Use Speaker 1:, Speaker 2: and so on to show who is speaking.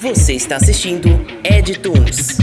Speaker 1: Você está assistindo Edtunes.